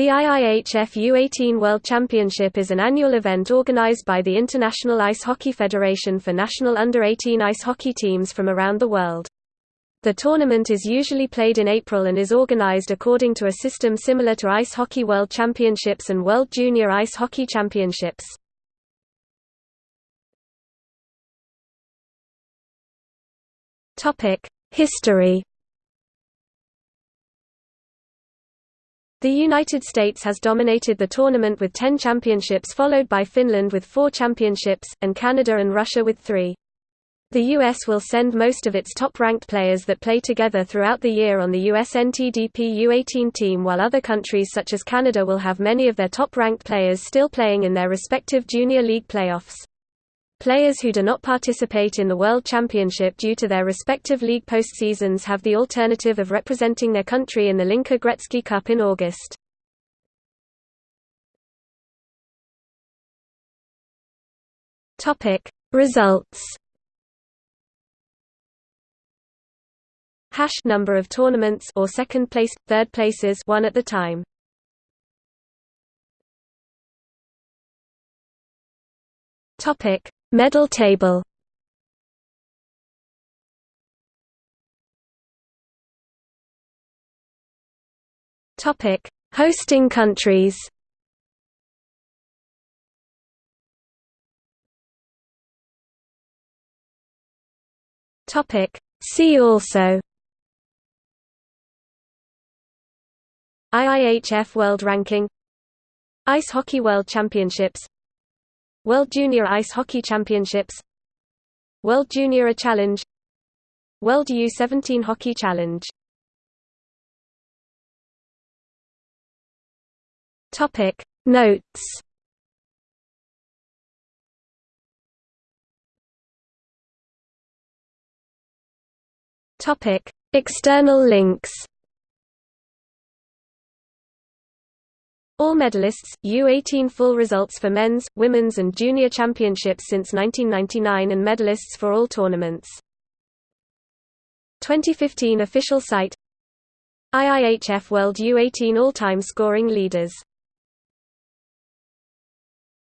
The IIHF U18 World Championship is an annual event organized by the International Ice Hockey Federation for national under-18 ice hockey teams from around the world. The tournament is usually played in April and is organized according to a system similar to Ice Hockey World Championships and World Junior Ice Hockey Championships. History The United States has dominated the tournament with 10 championships followed by Finland with 4 championships, and Canada and Russia with 3. The U.S. will send most of its top-ranked players that play together throughout the year on the US NTDP U18 team while other countries such as Canada will have many of their top-ranked players still playing in their respective junior league playoffs. Players who do not participate in the World Championship due to their respective league postseasons have the alternative of representing their country in the Hlinka Gretzky Cup in August. Topic Results Hash number of tournaments or second place, third places one at the time. Topic Medal table Topic: Hosting countries. Topic: See also. IIHF World Ranking Ice Hockey World Championships World Junior Ice Hockey Championships World Junior A Challenge World U17 Hockey Challenge. Topic Notes. Topic External links All medalists, U18 full results for men's, women's and junior championships since 1999 and medalists for all tournaments. 2015 official site IIHF World U18 all-time scoring leaders